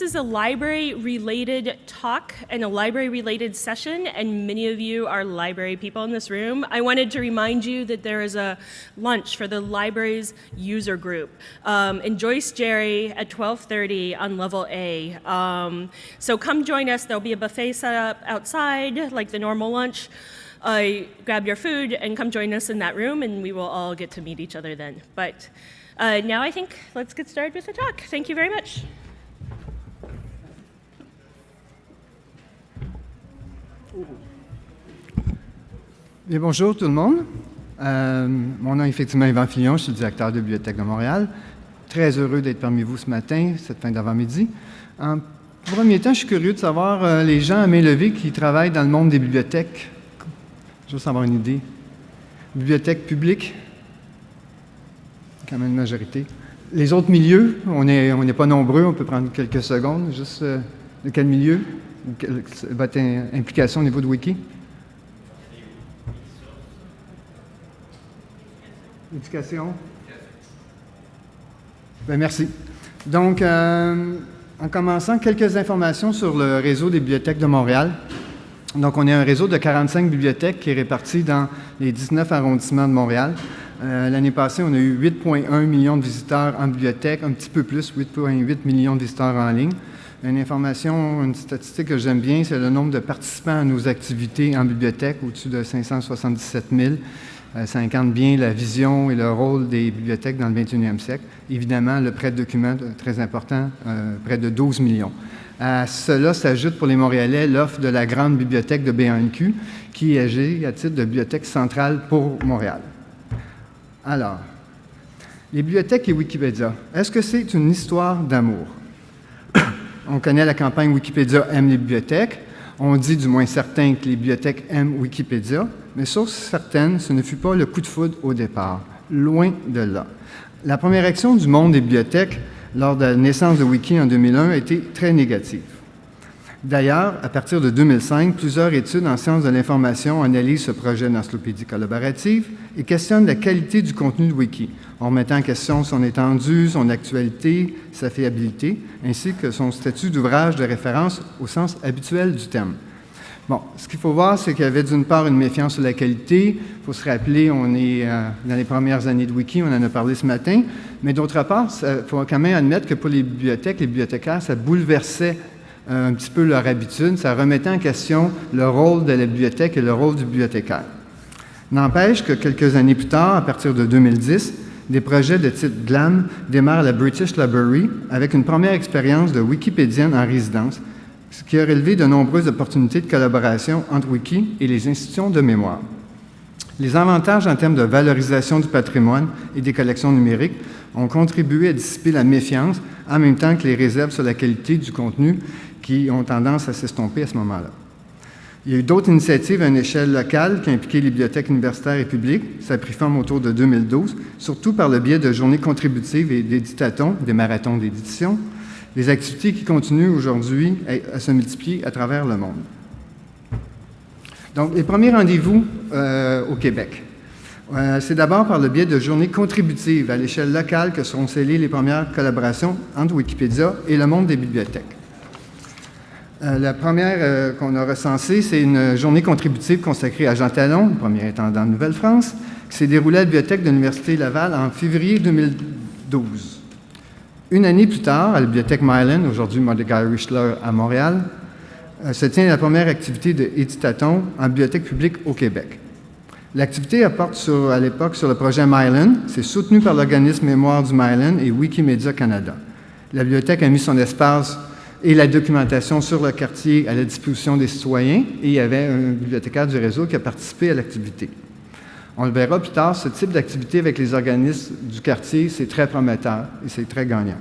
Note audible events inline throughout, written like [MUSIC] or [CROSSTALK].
This is a library-related talk and a library-related session, and many of you are library people in this room. I wanted to remind you that there is a lunch for the library's user group um, in Joyce Jerry at 12:30 on level A. Um, so come join us. There'll be a buffet set up outside, like the normal lunch. Uh, grab your food and come join us in that room, and we will all get to meet each other then. But uh, now I think let's get started with the talk. Thank you very much. Bonjour tout le monde. Euh, mon nom est effectivement Yvan Fillon, je suis directeur de Bibliothèque de Montréal. Très heureux d'être parmi vous ce matin, cette fin d'avant-midi. En premier temps, je suis curieux de savoir euh, les gens à main levée qui travaillent dans le monde des bibliothèques. Je veux savoir une idée. Bibliothèque publique, quand même une majorité. Les autres milieux, on n'est pas nombreux, on peut prendre quelques secondes. Juste euh, de quel milieu? Votre implication au niveau de Wiki? Éducation? Bien, merci. Donc, euh, en commençant, quelques informations sur le réseau des bibliothèques de Montréal. Donc, on est un réseau de 45 bibliothèques qui est réparti dans les 19 arrondissements de Montréal. Euh, l'année passée, on a eu 8,1 millions de visiteurs en bibliothèque, un petit peu plus, 8,8 millions de visiteurs en ligne. Une information, une statistique que j'aime bien, c'est le nombre de participants à nos activités en bibliothèque, au-dessus de 577 000. Euh, ça incarne bien la vision et le rôle des bibliothèques dans le 21e siècle. Évidemment, le prêt de documents, euh, très important, euh, près de 12 millions. À cela s'ajoute pour les Montréalais l'offre de la grande bibliothèque de BNQ, qui est agée à titre de bibliothèque centrale pour Montréal. Alors, les bibliothèques et Wikipédia, est-ce que c'est une histoire d'amour? On connaît la campagne Wikipédia aime les bibliothèques. On dit du moins certain que les bibliothèques aiment Wikipédia, mais sauf certaines, ce ne fut pas le coup de foudre au départ. Loin de là. La première action du monde des bibliothèques lors de la naissance de Wiki en 2001 a été très négative. D'ailleurs, à partir de 2005, plusieurs études en sciences de l'information analysent ce projet d'encyclopédie collaborative et questionnent la qualité du contenu de Wiki, en remettant en question son étendue, son actualité, sa fiabilité, ainsi que son statut d'ouvrage de référence au sens habituel du terme. Bon, ce qu'il faut voir, c'est qu'il y avait d'une part une méfiance sur la qualité. Il faut se rappeler, on est euh, dans les premières années de Wiki, on en a parlé ce matin. Mais d'autre part, il faut quand même admettre que pour les bibliothèques, les bibliothécaires, ça bouleversait euh, un petit peu leur habitude, ça remettait en question le rôle de la bibliothèque et le rôle du bibliothécaire. N'empêche que quelques années plus tard, à partir de 2010, des projets de type démarrent à la British Library avec une première expérience de wikipédienne en résidence ce qui a relevé de nombreuses opportunités de collaboration entre Wiki et les institutions de mémoire. Les avantages en termes de valorisation du patrimoine et des collections numériques ont contribué à dissiper la méfiance, en même temps que les réserves sur la qualité du contenu qui ont tendance à s'estomper à ce moment-là. Il y a eu d'autres initiatives à une échelle locale qui impliquaient les bibliothèques universitaires et publiques. Ça a pris forme autour de 2012, surtout par le biais de journées contributives et d'éditatons, des marathons d'édition, des activités qui continuent aujourd'hui à, se multiplier à travers le monde. Donc, les premiers rendez-vous euh, au Québec. Euh, c'est d'abord par le biais de journées contributives à l'échelle locale que seront scellées les premières collaborations entre Wikipédia et le monde des bibliothèques. Euh, la première qu'on a recensée, c'est une journée contributive consacrée à Jean Talon, premier intendant de Nouvelle-France, qui s'est déroulée à la bibliothèque de l'Université Laval en février 2012. Une année plus tard, à la bibliothèque Mylan, aujourd'hui Mordecai Richler à Montréal, euh, se tient la première activité de Éditaton en bibliothèque publique au Québec. L'activité apporte à l'époque sur le projet Mylan. C'est soutenu par l'organisme Mémoire du Mylan et Wikimedia Canada. La bibliothèque a mis son espace et la documentation sur le quartier à la disposition des citoyens et il y avait un bibliothécaire du réseau qui a participé à l'activité. On le verra plus tard, ce type d'activité avec les organismes du quartier, c'est très prometteur et c'est très gagnant.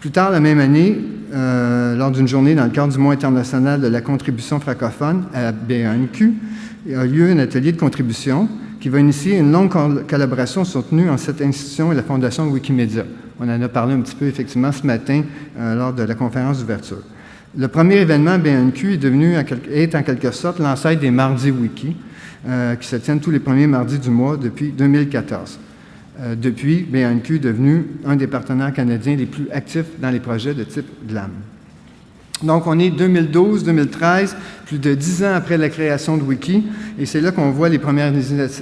Plus tard, la même année, euh, lors d'une journée dans le cadre du mois international de la contribution francophone à la BNQ, il a lieu un atelier de contribution qui va initier une longue collaboration soutenue en cette institution et la Fondation Wikimedia. On en a parlé un petit peu effectivement ce matin euh, lors de la conférence d'ouverture. Le premier événement BNQ est devenu, est en quelque sorte l'ancêtre des Mardis Wiki, euh, qui se tiennent tous les premiers mardis du mois depuis 2014. Euh, depuis, BNQ est devenu un des partenaires canadiens les plus actifs dans les projets de type GLAM. Donc, on est 2012-2013, plus de dix ans après la création de Wiki, et c'est là qu'on voit les premières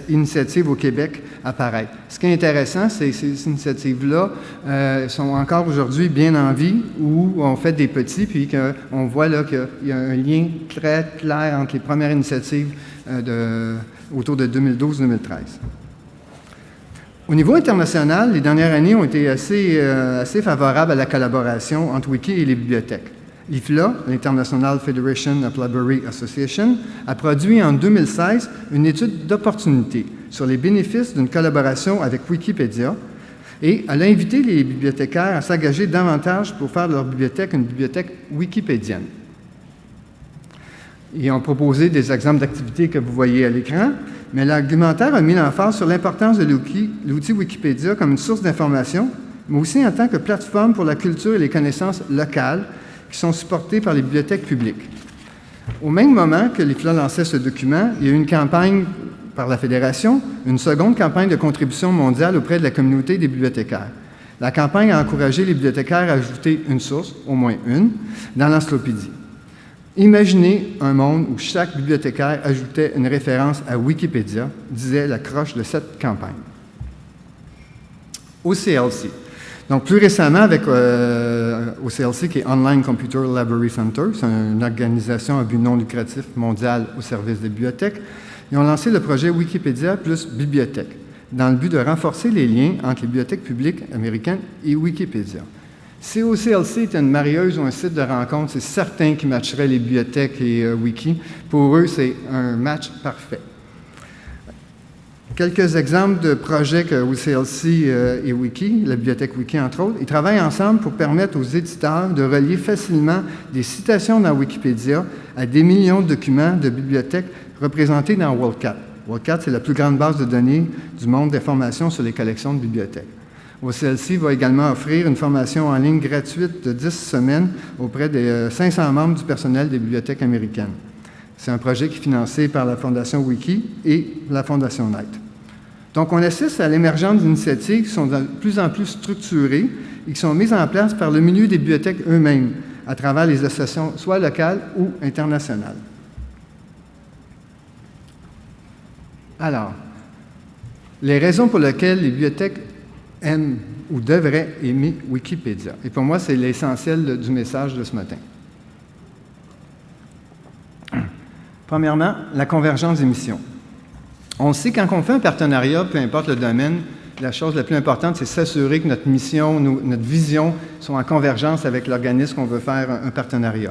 initiatives au Québec apparaître. Ce qui est intéressant, c'est que ces initiatives-là euh, sont encore aujourd'hui bien en vie, où on fait des petits, puis qu'on voit là qu'il y a un lien très clair entre les premières initiatives euh, autour de 2012-2013. Au niveau international, les dernières années ont été euh, assez favorables à la collaboration entre Wiki et les bibliothèques. L'IFLA, l'International Federation of Library Association, a produit en 2016 une étude d'opportunité sur les bénéfices d'une collaboration avec Wikipédia et elle a invité les bibliothécaires à s'engager davantage pour faire de leur bibliothèque une bibliothèque wikipédienne. Ils ont proposé des exemples d'activités que vous voyez à l'écran, mais l'argumentaire a mis l'emphase sur l'importance de l'outil Wikipédia comme une source d'information, mais aussi en tant que plateforme pour la culture et les connaissances locales qui sont supportés par les bibliothèques publiques. Au même moment que l'IFLA lançait ce document, il y a eu une campagne par la Fédération, une seconde campagne de contribution mondiale auprès de la communauté des bibliothécaires. La campagne a encouragé les bibliothécaires à ajouter une source, au moins une, dans l'encyclopédie. Imaginez un monde où chaque bibliothécaire ajoutait une référence à Wikipédia, disait la croche de cette campagne. Au CLC, donc, plus récemment, avec euh, OCLC, qui est Online Computer Library Center, c'est une organisation à but non lucratif mondial au service des bibliothèques, ils ont lancé le projet Wikipédia plus bibliothèque, dans le but de renforcer les liens entre les bibliothèques publiques américaines et Wikipédia. Si OCLC est une marieuse ou un site de rencontre, c'est certain qu'ils matcheraient les bibliothèques et euh, Wiki. Pour eux, c'est un match parfait. Quelques exemples de projets que OCLC euh, et Wiki, la bibliothèque Wiki entre autres, ils travaillent ensemble pour permettre aux éditeurs de relier facilement des citations dans Wikipédia à des millions de documents de bibliothèques représentés dans WorldCat. WorldCat, c'est la plus grande base de données du monde d'informations sur les collections de bibliothèques. OCLC va également offrir une formation en ligne gratuite de 10 semaines auprès des 500 euh, membres du personnel des bibliothèques américaines. C'est un projet qui est financé par la Fondation Wiki et la Fondation Knight. Donc, on assiste à l'émergence d'initiatives qui sont de plus en plus structurées et qui sont mises en place par le milieu des bibliothèques eux-mêmes, à travers les associations soit locales ou internationales. Alors, les raisons pour lesquelles les bibliothèques aiment ou devraient aimer Wikipédia. Et pour moi, c'est l'essentiel du message de ce matin. Premièrement, la convergence des missions. On sait quand on fait un partenariat, peu importe le domaine, la chose la plus importante, c'est s'assurer que notre mission, notre vision sont en convergence avec l'organisme qu'on veut faire un, partenariat.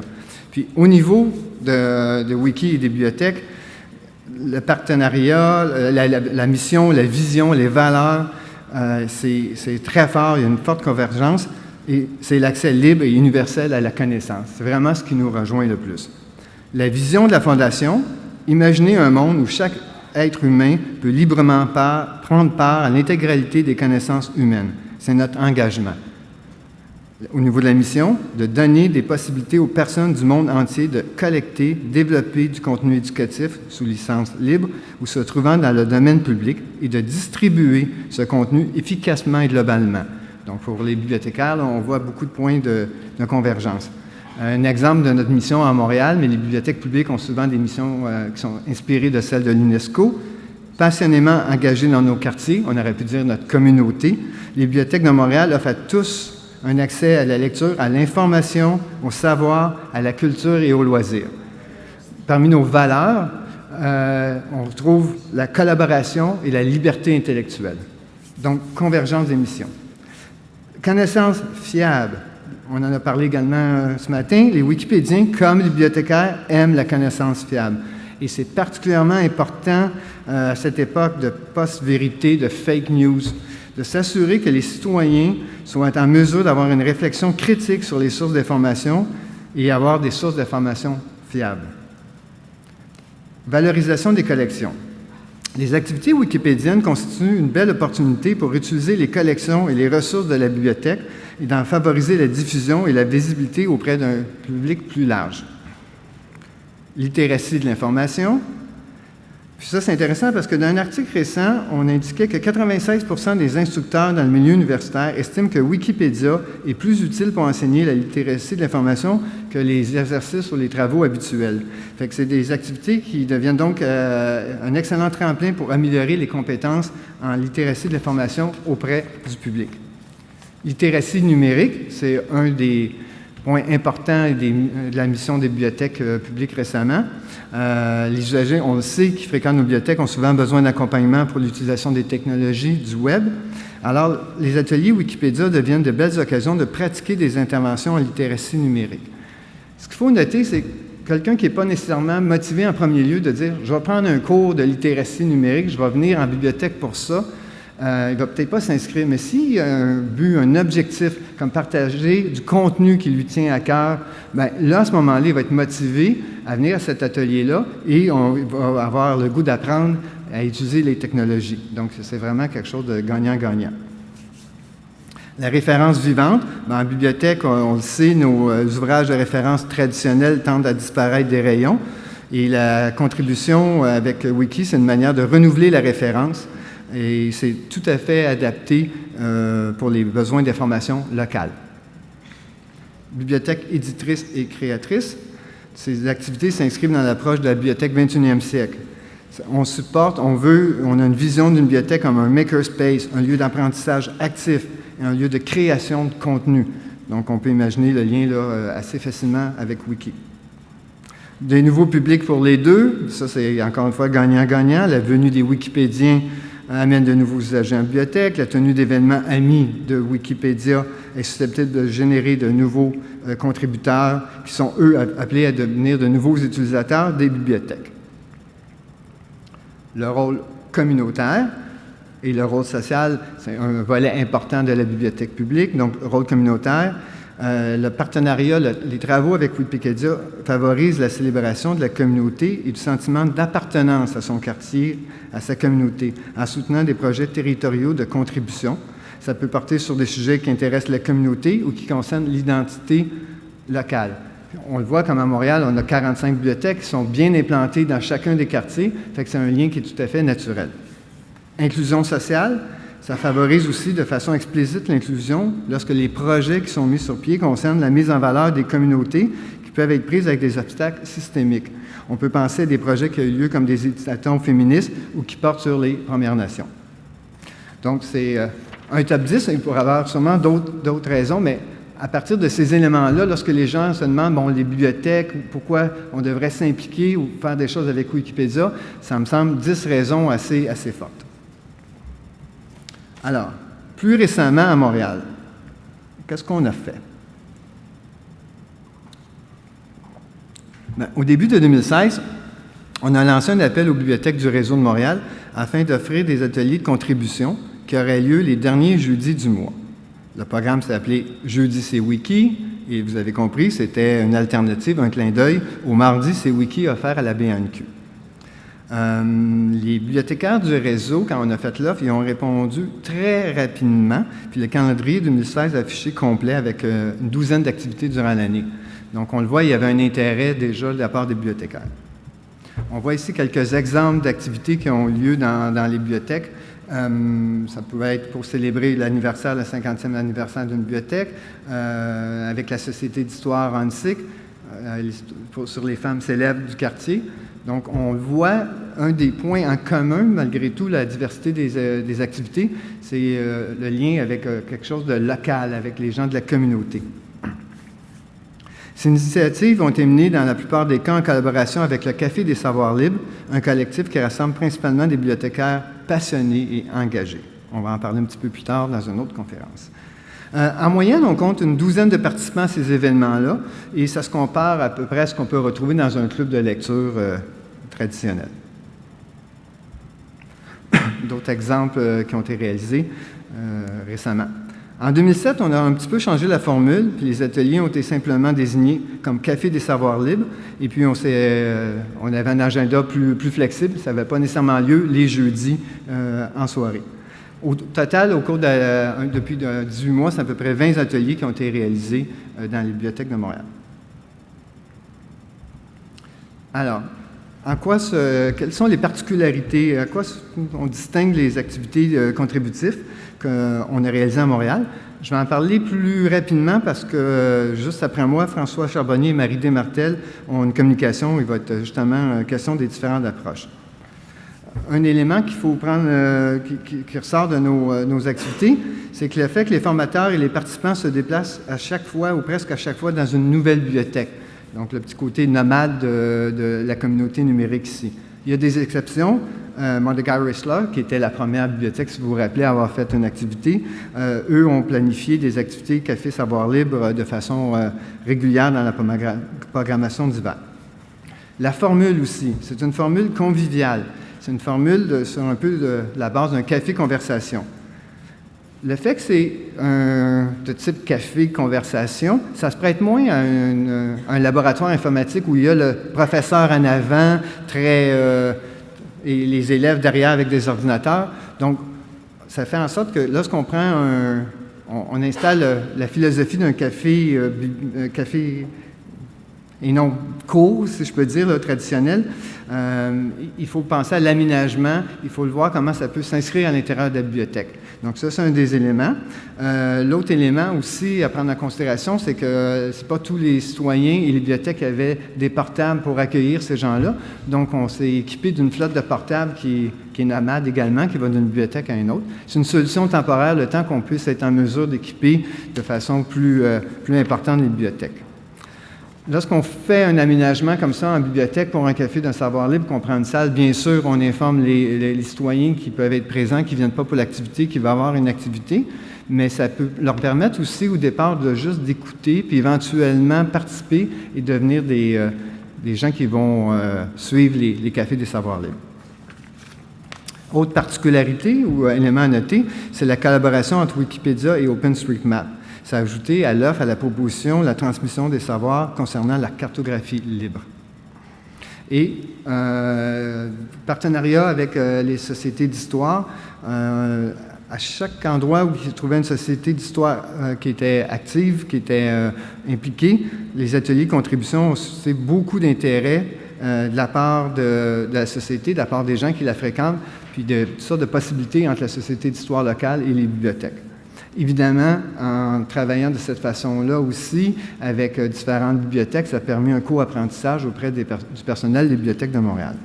Puis au niveau de, Wiki et des bibliothèques, le partenariat, la, mission, la vision, les valeurs, euh, c'est très fort, il y a une forte convergence et c'est l'accès libre et universel à la connaissance. C'est vraiment ce qui nous rejoint le plus. La vision de la Fondation, imaginez un monde où chaque être humain peut librement prendre part à l'intégralité des connaissances humaines. C'est notre engagement. Au niveau de la mission, de donner des possibilités aux personnes du monde entier de collecter, développer du contenu éducatif sous licence libre ou se trouvant dans le domaine public et de distribuer ce contenu efficacement et globalement. Donc, pour les bibliothécaires, on voit beaucoup de points de convergence un exemple de notre mission à Montréal, mais les bibliothèques publiques ont souvent des missions euh, qui sont inspirées de celles de l'UNESCO. Passionnément engagées dans nos quartiers, on aurait pu dire notre communauté, les bibliothèques de Montréal offrent à tous un accès à la lecture, à l'information, au savoir, à la culture et au loisir. Parmi nos valeurs, euh, on retrouve la collaboration et la liberté intellectuelle. Donc, convergence des missions. Connaissance fiable, on en a parlé également euh, ce matin, les Wikipédiens, comme les bibliothécaires, aiment la connaissance fiable. Et c'est particulièrement important euh, à cette époque de post-vérité, de fake news, de s'assurer que les citoyens soient en mesure d'avoir une réflexion critique sur les sources d'information et avoir des sources d'information fiables. Valorisation des collections. Les activités wikipédiennes constituent une belle opportunité pour utiliser les collections et les ressources de la bibliothèque et d'en favoriser la diffusion et la visibilité auprès d'un public plus large. Littératie de l'information, Puis ça, c'est intéressant parce que dans un article récent, on indiquait que 96% des instructeurs dans le milieu universitaire estiment que Wikipédia est plus utile pour enseigner la littératie de l'information que les exercices ou les travaux habituels. Fait que c'est des activités qui deviennent donc euh, un excellent tremplin pour améliorer les compétences en littératie de l'information auprès du public. Littératie numérique, c'est un des point important de la mission des bibliothèques euh, publiques récemment. Euh, les usagers, on le sait, qui fréquentent nos bibliothèques ont souvent besoin d'accompagnement pour l'utilisation des technologies du web. Alors, les ateliers Wikipédia deviennent de belles occasions de pratiquer des interventions en littératie numérique. Ce qu'il faut noter, c'est quelqu'un qui n'est pas nécessairement motivé en premier lieu de dire « je vais prendre un cours de littératie numérique, je vais venir en bibliothèque pour ça », euh, il ne va peut-être pas s'inscrire, mais s'il a un but, un objectif, comme partager du contenu qui lui tient à cœur, bien, là, à ce moment-là, il va être motivé à venir à cet atelier-là et on va avoir le goût d'apprendre à utiliser les technologies. Donc, c'est vraiment quelque chose de gagnant-gagnant. La référence vivante, ben, en bibliothèque, on, le sait, nos euh, ouvrages de référence traditionnels tendent à disparaître des rayons. Et la contribution euh, avec Wiki, c'est une manière de renouveler la référence et c'est tout à fait adapté euh, pour les besoins d'information locales. Bibliothèque éditrice et créatrice, ces activités s'inscrivent dans l'approche de la bibliothèque 21e siècle. On supporte, on veut, on a une vision d'une bibliothèque comme un makerspace, un lieu d'apprentissage actif et un lieu de création de contenu. Donc, on peut imaginer le lien là, euh, assez facilement avec Wiki. Des nouveaux publics pour les deux, ça c'est encore une fois gagnant-gagnant. La venue des Wikipédiens amène de nouveaux usagers en bibliothèque. La tenue d'événements amis de Wikipédia est susceptible de générer de nouveaux euh, contributeurs qui sont, eux, appelés à devenir de nouveaux utilisateurs des bibliothèques. Le rôle communautaire et le rôle social, c'est un volet important de la bibliothèque publique. Donc, rôle communautaire, euh, le partenariat, les travaux avec Wikipédia favorisent la célébration de la communauté et du sentiment d'appartenance à son quartier, à sa communauté, en soutenant des projets territoriaux de contribution. Ça peut porter sur des sujets qui intéressent la communauté ou qui concernent l'identité locale. On le voit comme à Montréal, on a 45 bibliothèques qui sont bien implantées dans chacun des quartiers, fait que c'est un lien qui est tout à fait naturel. Inclusion sociale, ça favorise aussi de façon explicite l'inclusion lorsque les projets qui sont mis sur pied concernent la mise en valeur des communautés qui peuvent être prises avec des obstacles systémiques. On peut penser à des projets qui ont eu lieu comme des éducations féministes ou qui portent sur les Premières Nations. Donc, c'est euh, un top 10, il pourrait y avoir sûrement d'autres raisons, mais à partir de ces éléments-là, lorsque les gens se demandent, bon, les bibliothèques, pourquoi on devrait s'impliquer ou faire des choses avec Wikipédia, ça me semble 10 raisons assez fortes. Alors, plus récemment à Montréal, qu'est-ce qu'on a fait? Ben, au début de 2016, on a lancé un appel aux bibliothèques du réseau de Montréal afin d'offrir des ateliers de contribution qui auraient lieu les derniers jeudis du mois. Le programme s'appelait Jeudi c'est Wiki, et vous avez compris, c'était une alternative, un clin d'œil au Mardi c'est Wiki offert à la BNQ. Euh, les bibliothécaires du réseau, quand on a fait l'offre, ils ont répondu très rapidement. Puis le calendrier 2016 affiché complet avec euh, une douzaine d'activités durant l'année. Donc on le voit, il y avait un intérêt déjà de la part des bibliothécaires. On voit ici quelques exemples d'activités qui ont lieu dans, les bibliothèques. Euh, ça pouvait être pour célébrer l'anniversaire, le 50e anniversaire d'une bibliothèque, avec la Société d'histoire ANSIC, sur les femmes célèbres du quartier. Donc, on voit un des points en commun, malgré tout, la diversité des, euh, activités, c'est euh, le lien avec euh, quelque chose de local, avec les gens de la communauté. Ces initiatives ont été menées dans la plupart des cas en collaboration avec le Café des Savoirs Libres, un collectif qui rassemble principalement des bibliothécaires passionnés et engagés. On va en parler un petit peu plus tard dans une autre conférence. Euh, en moyenne, on compte une douzaine de participants à ces événements-là, et ça se compare à peu près à ce qu'on peut retrouver dans un club de lecture euh, traditionnel. [COUGHS] D'autres exemples euh, qui ont été réalisés récemment. En 2007, on a un petit peu changé la formule, puis les ateliers ont été simplement désignés comme Café des savoirs libres, et puis on, avait un agenda plus flexible, ça n'avait pas nécessairement lieu les jeudis en soirée. Au total, au cours de, depuis 18 mois, c'est à peu près 20 ateliers qui ont été réalisés euh, dans les bibliothèques de Montréal. Alors, en quoi quelles sont les particularités, à quoi on distingue les activités contributives qu'on a réalisées à Montréal? Je vais en parler plus rapidement parce que juste après moi, François Charbonnier et Marie Desmartel ont une communication. Il va être justement question des différentes approches. Un élément qu'il faut prendre, euh, qui, ressort de nos, euh, nos activités, c'est que le fait que les formateurs et les participants se déplacent à chaque fois ou presque à chaque fois dans une nouvelle bibliothèque. Donc, le petit côté nomade de, la communauté numérique ici. Il y a des exceptions. Euh, Whistler, qui était la première bibliothèque, si vous vous rappelez, à avoir fait une activité, euh, eux ont planifié des activités Café Savoir Libre de façon régulière dans la programmation d'hiver. La formule aussi, c'est une formule conviviale. C'est une formule sur un peu la base d'un café-conversation. Le fait que c'est de type café-conversation, ça se prête moins à un, laboratoire informatique où il y a le professeur en avant, très, euh, et les élèves derrière avec des ordinateurs. Donc, ça fait en sorte que lorsqu'on prend un, installe la philosophie d'un café, euh, café et non court, si je peux dire, traditionnel, euh, il faut penser à l'aménagement, il faut le voir comment ça peut s'inscrire à l'intérieur de la bibliothèque. Donc ça, c'est un des éléments. Euh, l'autre élément aussi à prendre en considération, c'est que ce pas tous les citoyens et les bibliothèques avaient des portables pour accueillir ces gens-là. Donc on s'est équipé d'une flotte de portables qui, qui est nomade également, qui va d'une bibliothèque à une autre. C'est une solution temporaire le temps qu'on puisse être en mesure d'équiper de façon plus, euh, plus importante les bibliothèques. Lorsqu'on fait un aménagement comme ça en bibliothèque pour un café d'un savoir libre, qu'on prend une salle, bien sûr, on informe les, citoyens qui peuvent être présents, qui ne viennent pas pour l'activité, qui va avoir une activité, mais ça peut leur permettre aussi au départ de juste d'écouter, puis éventuellement participer et devenir des, euh, gens qui vont euh, suivre les, les, cafés des savoirs libres. Autre particularité ou élément à noter, c'est la collaboration entre Wikipédia et OpenStreetMap s'est ajouté à l'offre, à la proposition, la transmission des savoirs concernant la cartographie libre. Et euh, partenariat avec euh, les sociétés d'histoire, euh, à chaque endroit où il se trouvait une société d'histoire qui était active, qui était impliquée, les ateliers contribution ont suscité beaucoup d'intérêt de la part de, la société, de la part des gens qui la fréquentent, puis de toutes sortes de possibilités entre la société d'histoire locale et les bibliothèques. Évidemment, en travaillant de cette façon-là aussi, avec euh, différentes bibliothèques, ça a permis un co-apprentissage auprès du personnel des bibliothèques de Montréal.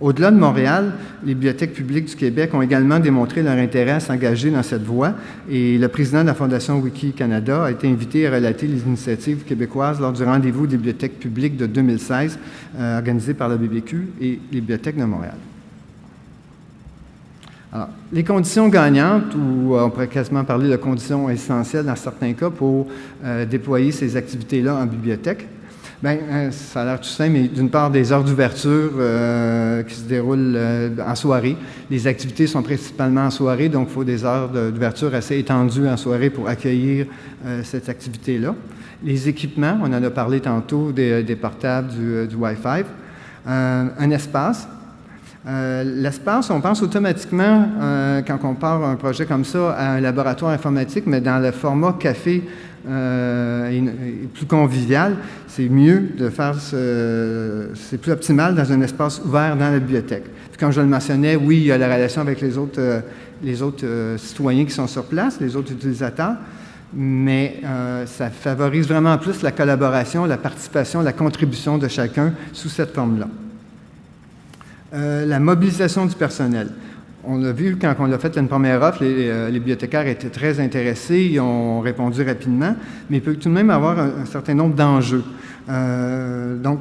Au-delà de Montréal, les bibliothèques publiques du Québec ont également démontré leur intérêt à s'engager dans cette voie et le président de la Fondation Wiki Canada a été invité à relater les initiatives québécoises lors du rendez-vous des bibliothèques publiques de 2016 euh, organisé par la BBQ et les bibliothèques de Montréal. Les conditions gagnantes, ou euh, on pourrait quasiment parler de conditions essentielles dans certains cas pour euh, déployer ces activités-là en bibliothèque, Bien, euh, ça a l'air tout simple, mais d'une part, des heures d'ouverture qui se déroulent en soirée. Les activités sont principalement en soirée, donc il faut des heures d'ouverture assez étendues en soirée pour accueillir cette activité-là. Les équipements, on en a parlé tantôt, des, portables, du Wi-Fi. un espace, euh, l'espace, on pense automatiquement, euh, quand on part un projet comme ça, à un laboratoire informatique, mais dans le format café euh, plus convivial, c'est mieux de faire ce, c'est plus optimal dans un espace ouvert dans la bibliothèque. Puis comme je le mentionnais, oui, il y a la relation avec les autres, les autres citoyens qui sont sur place, les autres utilisateurs, mais ça favorise vraiment plus la collaboration, la participation, la contribution de chacun sous cette forme-là. Euh, la mobilisation du personnel. On a vu quand on a fait une première offre, euh, les, bibliothécaires étaient très intéressés, ils ont répondu rapidement, mais il peut tout de même avoir un, certain nombre d'enjeux. Euh, donc,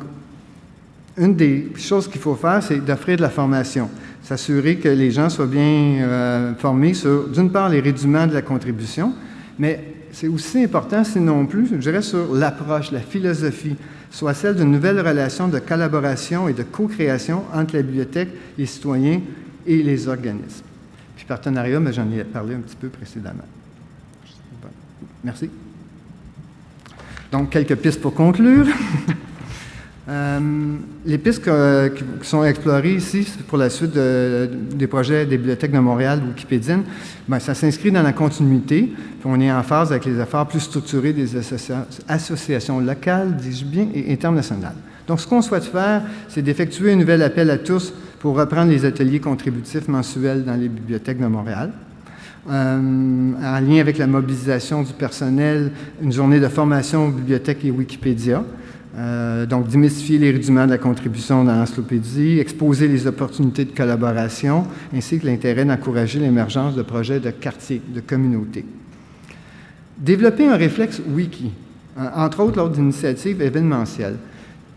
une des choses qu'il faut faire, c'est d'offrir de la formation, s'assurer que les gens soient bien formés sur, d'une part, les rudiments de la contribution, mais c'est aussi important, sinon plus, je dirais, sur l'approche, la philosophie, soit celle d'une nouvelle relation de collaboration et de co-création entre la bibliothèque, les citoyens et les organismes. Puis partenariat, mais j'en ai parlé un petit peu précédemment. Merci. Donc, quelques pistes pour conclure. [LAUGHS] Euh, les pistes qui sont explorées ici pour la suite des projets des bibliothèques de Montréal Wikipédienne, ben, ça s'inscrit dans la continuité. On est en phase avec les efforts plus structurés des associations locales, dis-je bien, et internationales. Donc, ce qu'on souhaite faire, c'est d'effectuer un nouvel appel à tous pour reprendre les ateliers contributifs mensuels dans les bibliothèques de Montréal. Euh, en lien avec la mobilisation du personnel, une journée de formation bibliothèque et Wikipédia. Euh, donc, démystifier les rudiments de la contribution dans l'encyclopédie, exposer les opportunités de collaboration, ainsi que l'intérêt d'encourager l'émergence de projets de quartier, de communauté. Développer un réflexe wiki, entre autres lors d'initiatives événementielles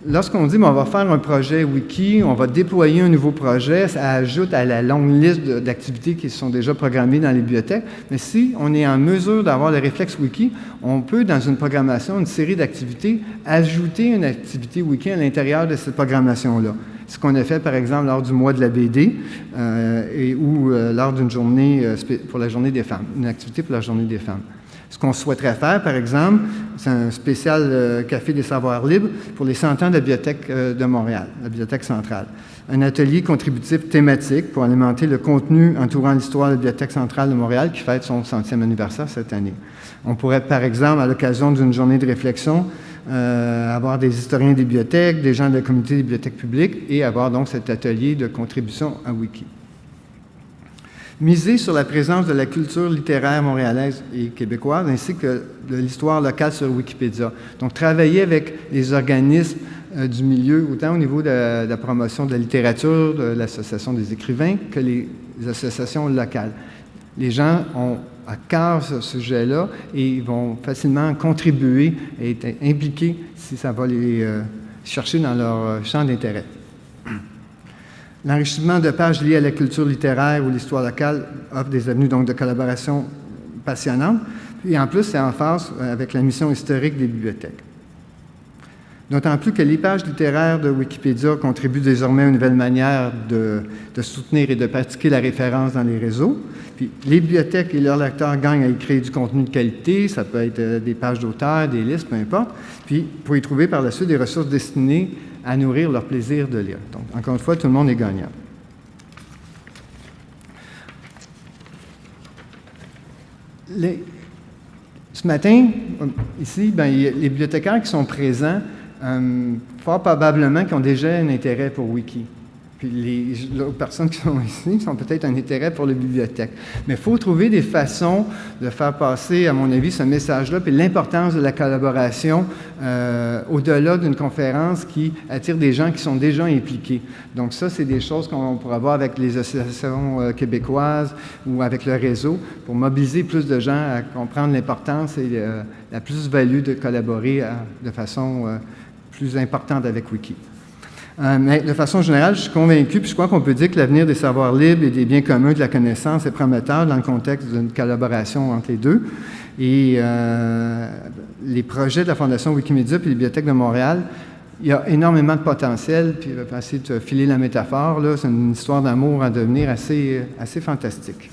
lorsqu'on dit on va faire un projet wiki, on va déployer un nouveau projet, ça ajoute à la longue liste d'activités qui sont déjà programmées dans les bibliothèques. Mais si on est en mesure d'avoir le réflexe wiki, on peut, dans une programmation, une série d'activités, ajouter une activité wiki à l'intérieur de cette programmation-là. Ce qu'on a fait, par exemple, lors du mois de la BD euh, et, ou euh, lors d'une journée euh, pour la journée des femmes, une activité pour la journée des femmes. Ce qu'on souhaiterait faire, par exemple, c'est un spécial euh, Café des savoirs libres pour les 100 ans de la Bibliothèque euh, de Montréal, la Bibliothèque centrale. Un atelier contributif thématique pour alimenter le contenu entourant l'histoire de la Bibliothèque centrale de Montréal qui fête son centième anniversaire cette année. On pourrait, par exemple, à l'occasion d'une journée de réflexion, euh, avoir des historiens des bibliothèques, des gens de la communauté des bibliothèques publiques et avoir donc cet atelier de contribution à Wiki miser sur la présence de la culture littéraire montréalaise et québécoise, ainsi que de l'histoire locale sur Wikipédia. Donc, travailler avec les organismes euh, du milieu, autant au niveau de, la promotion de la littérature, de l'Association des écrivains, que les, associations locales. Les gens ont à cœur ce sujet-là et ils vont facilement contribuer et être impliqués si ça va les euh, chercher dans leur euh, champ d'intérêt. L'enrichissement de pages liées à la culture littéraire ou l'histoire locale offre des avenues donc, de collaboration passionnantes. Et en plus, c'est en phase avec la mission historique des bibliothèques. D'autant plus que les pages littéraires de Wikipédia contribuent désormais à une nouvelle manière de, soutenir et de pratiquer la référence dans les réseaux. Les bibliothèques et leurs lecteurs gagnent à y créer du contenu de qualité, ça peut être euh, des pages d'auteurs, des listes, peu importe. Puis pour y trouver par la suite des ressources destinées à nourrir leur plaisir de lire. Donc, encore une fois, tout le monde est gagnant. ce matin, ici, ben, les bibliothécaires qui sont présents, euh, fort probablement qui ont déjà un intérêt pour Wiki. Puis les, personnes qui sont ici ont peut-être un intérêt pour les bibliothèques. Mais il faut trouver des façons de faire passer, à mon avis, ce message-là, puis l'importance de la collaboration euh, au-delà d'une conférence qui attire des gens qui sont déjà impliqués. Donc ça, c'est des choses qu'on pourra voir avec les associations euh, québécoises ou avec le réseau pour mobiliser plus de gens à comprendre l'importance et euh, la plus-value de collaborer de façon plus importante avec Wiki. Euh, mais de façon générale, je suis convaincu, puis je crois qu'on peut dire que l'avenir des savoirs libres et des biens communs de la connaissance est prometteur dans le contexte d'une collaboration entre les deux. Et euh, les projets de la Fondation Wikimedia puis la Bibliothèque de Montréal, il y a énormément de potentiel, puis je vais essayer de filer la métaphore, c'est une histoire d'amour à devenir assez, assez fantastique.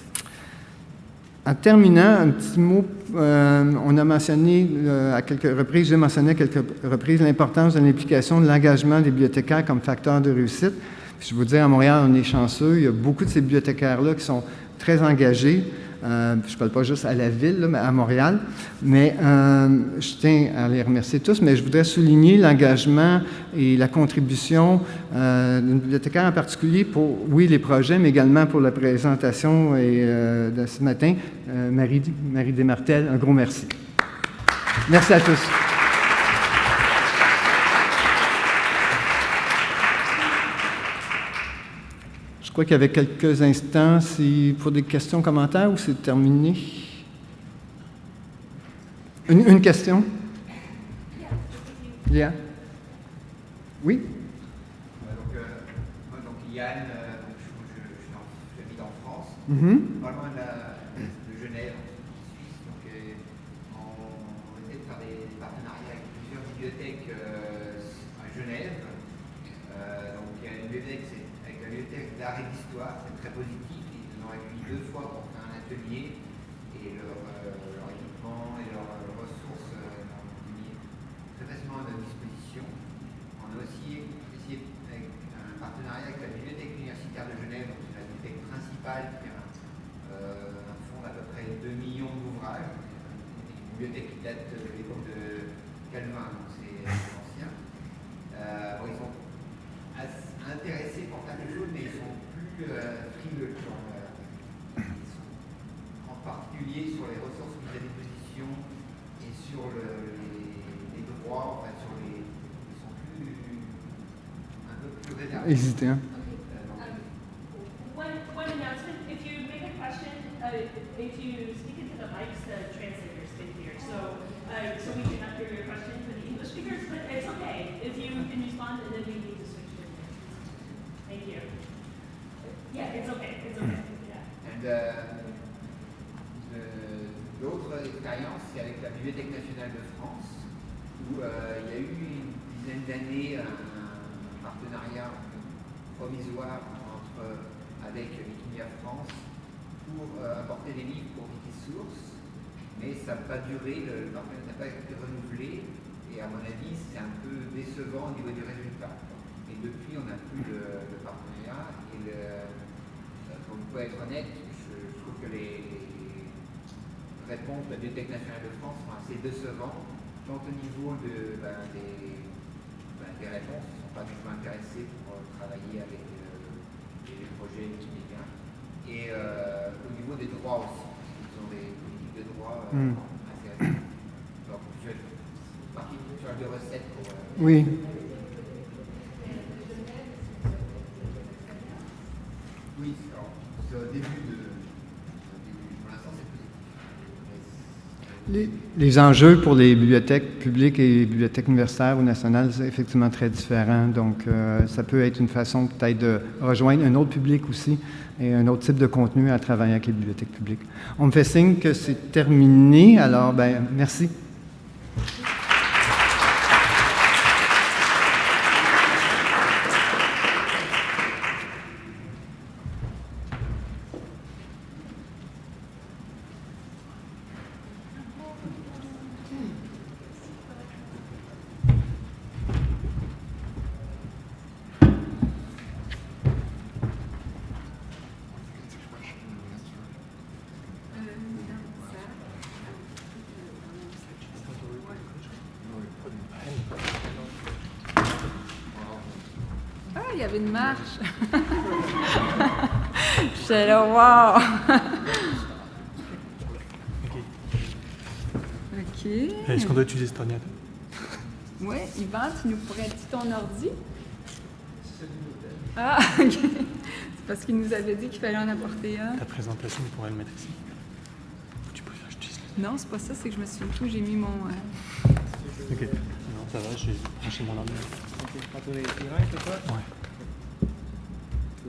En terminant, un petit mot, euh, on a mentionné euh, à quelques reprises, j'ai mentionné à quelques reprises l'importance de l'implication de l'engagement des bibliothécaires comme facteur de réussite. je vous dire, à Montréal, on est chanceux. Il y a beaucoup de ces bibliothécaires-là qui sont très engagés. Euh, je ne parle pas juste à la ville, mais à Montréal. Mais euh, je tiens à les remercier tous, mais je voudrais souligner l'engagement et la contribution euh, d'une bibliothécaire en particulier pour, oui, les projets, mais également pour la présentation et, de ce matin, Marie, Marie Desmartel. Un gros merci. Merci à tous. Crois qu'il y avait quelques instants si, pour des questions, commentaires ou c'est terminé? Une, une question? Yeah. Oui? donc, euh, Yann, euh, donc, je, je, je, j'habite en France, mm -hmm. pas loin de, la, de Genève, en Suisse. Donc, euh, on essaie de faire des, des, partenariats avec plusieurs bibliothèques c'est très positif. Ils ont accueillis deux fois pour faire un atelier et leur, euh, équipement et leurs leur ressources euh, ont mis très facilement à notre disposition. On a aussi essayé un partenariat avec la Bibliothèque universitaire de Genève, donc c'est la bibliothèque principale qui a euh, un fonds d'à peu près 2 millions d'ouvrages. Une bibliothèque qui date de l'époque de Calvin, de France, où euh, il y a eu une dizaine d'années un partenariat provisoire entre, avec Wikimedia France pour euh, apporter des livres pour Wikisource, mais ça n'a pas duré, le, partenariat n'a pas été renouvelé, et à mon avis, c'est un peu décevant au niveau du résultat. Et depuis, on n'a plus le, partenariat, et pour pour être honnête, je, trouve que les réponses de la Bibliothèque nationale de France sont assez décevantes, tant au niveau ben, des, ben, des réponses, ils ne sont pas du tout intéressés pour travailler avec euh, les projets Wikimedia, et euh, au niveau des droits aussi, ils ont des politiques de droit euh, Hmm. assez récentes. Donc, je partie de recettes pour... euh, Oui. Oui, c'est au début de. au début. Pour l'instant, c'est positif. Mais Les, les enjeux pour les bibliothèques publiques et les bibliothèques universitaires ou nationales, c'est effectivement très différent. Donc, euh, ça peut être une façon peut-être de rejoindre un autre public aussi et un autre type de contenu à travailler avec les bibliothèques publiques. On me fait signe que c'est terminé. Alors, ben, merci. Il y avait une marche. [LAUGHS] J'étais là, wow. OK. Est-ce qu'on doit utiliser cet ordinateur? Oui, Yvan, tu nous prêtes ton ordi? Ah, [LAUGHS] OK. C'est parce qu'il nous avait dit qu'il fallait en apporter un. Ta présentation, on pourrait le mettre ici. Tu préfères que le... Non, c'est pas ça, c'est que je me suis dit où j'ai mis mon... euh, Ok. Non, ça va, j'ai branché mon ordinateur. Okay, how to the device to work? Ouais.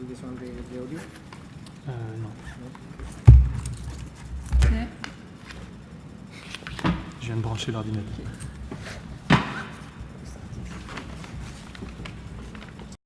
This one the, the audio? Euh, non. tiens. Je viens de brancher l'ordinateur.